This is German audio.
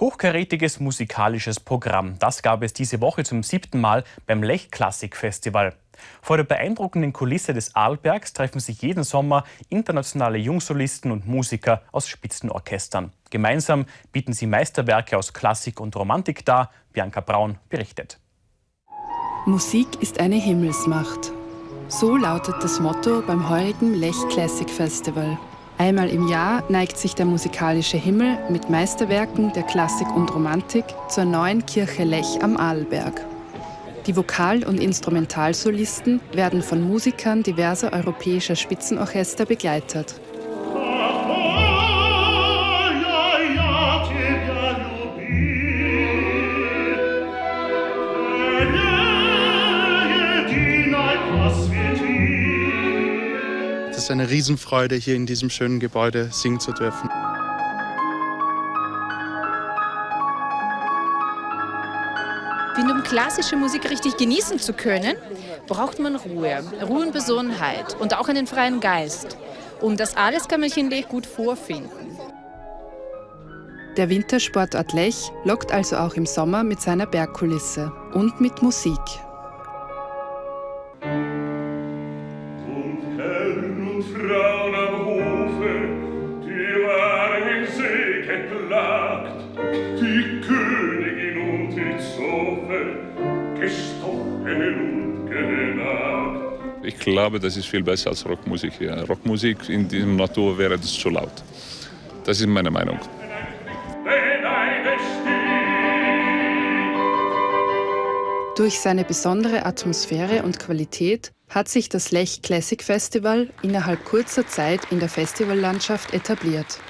Hochkarätiges musikalisches Programm. Das gab es diese Woche zum siebten Mal beim Lech Klassik Festival. Vor der beeindruckenden Kulisse des Arlbergs treffen sich jeden Sommer internationale Jungsolisten und Musiker aus Spitzenorchestern. Gemeinsam bieten sie Meisterwerke aus Klassik und Romantik dar. Bianca Braun berichtet. Musik ist eine Himmelsmacht. So lautet das Motto beim heurigen Lech Classic Festival. Einmal im Jahr neigt sich der musikalische Himmel mit Meisterwerken der Klassik und Romantik zur neuen Kirche Lech am Arlberg. Die Vokal- und Instrumentalsolisten werden von Musikern diverser europäischer Spitzenorchester begleitet. Es ist eine Riesenfreude, hier in diesem schönen Gebäude singen zu dürfen. Um klassische Musik richtig genießen zu können, braucht man Ruhe, Ruhe und Besonnenheit und auch einen freien Geist. Und das alles kann man hier in Lech gut vorfinden. Der Wintersportort Lech lockt also auch im Sommer mit seiner Bergkulisse und mit Musik. Frauen am Hofe, die waren sehr geplagt, die Königin und die Zofe, gestochen und genagt. Ich glaube, das ist viel besser als Rockmusik hier. Rockmusik in dieser Natur wäre das zu laut. Das ist meine Meinung. Durch seine besondere Atmosphäre und Qualität hat sich das Lech Classic Festival innerhalb kurzer Zeit in der Festivallandschaft etabliert.